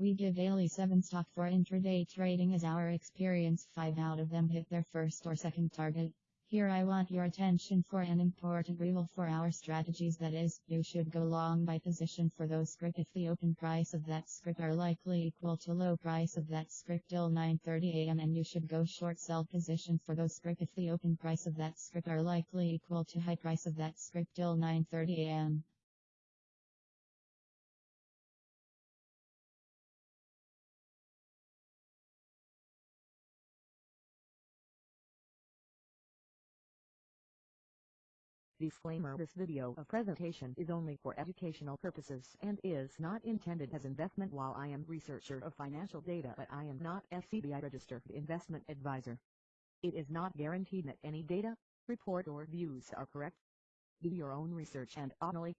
We give daily 7 stock for intraday trading as our experience. 5 out of them hit their first or second target. Here I want your attention for an important rule for our strategies. That is, you should go long by position for those script. If the open price of that script are likely equal to low price of that script till 9.30 am and you should go short sell position for those script. If the open price of that script are likely equal to high price of that script till 9.30 Disclaimer This video of presentation is only for educational purposes and is not intended as investment while I am researcher of financial data but I am not SEBI registered investment advisor. It is not guaranteed that any data, report or views are correct. Do your own research and only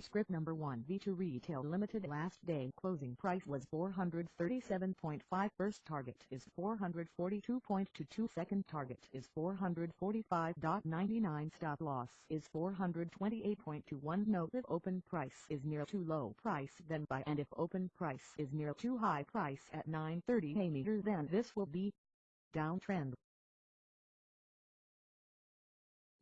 Script number 1 V2 Retail Limited last day closing price was 437.5 first target is 442.22 second target is 445.99 stop loss is 428.21 note if open price is near too low price then buy and if open price is near too high price at 930 a meter then this will be downtrend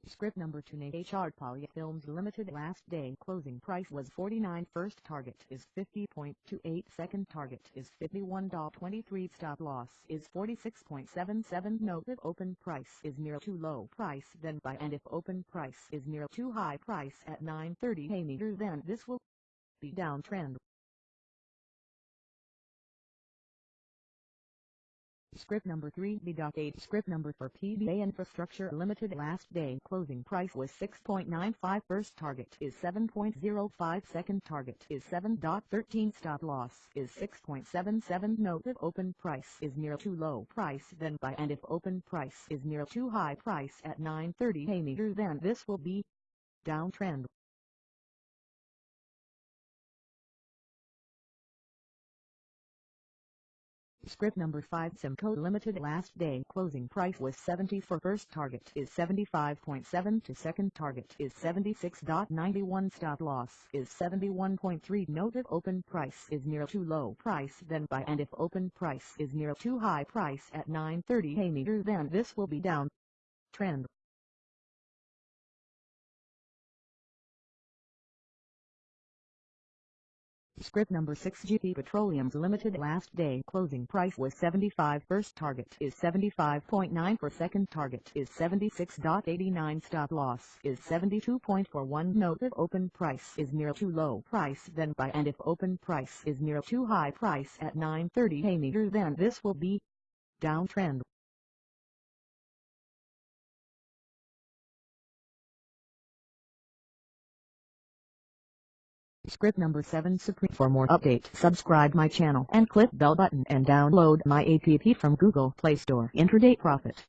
Script number 2 HR Polyfilms Limited last day. Closing price was 49 first target is 50.28 second target is 51.23 stop loss is 46.77 note if open price is near too low price then buy and if open price is near too high price at 930 a meter then. This will be downtrend Script number 3 B.8 Script number for PBA Infrastructure Limited. Last day closing price was 6.95 first target is 7.05 second target is 7.13 stop loss is 6.77 note if open price is near too low price then buy and if open price is near too high price at 9.30 a meter then this will be downtrend Script number 5 Simco Limited last day closing price was 70 for first target is 75.7 to second target is 76.91 stop loss is 71.3 note if open price is near too low price then buy and if open price is near too high price at 930 a meter then this will be down. Trend Script number 6 GP Petroleum's limited last day closing price was 75 first target is 75.9 for second target is 76.89 stop loss is 72.41 note if open price is near too low price then buy and if open price is near too high price at 930 a meter then this will be downtrend Script number 7 Supreme. For more update subscribe my channel and click bell button and download my app from Google Play Store. Intraday Profit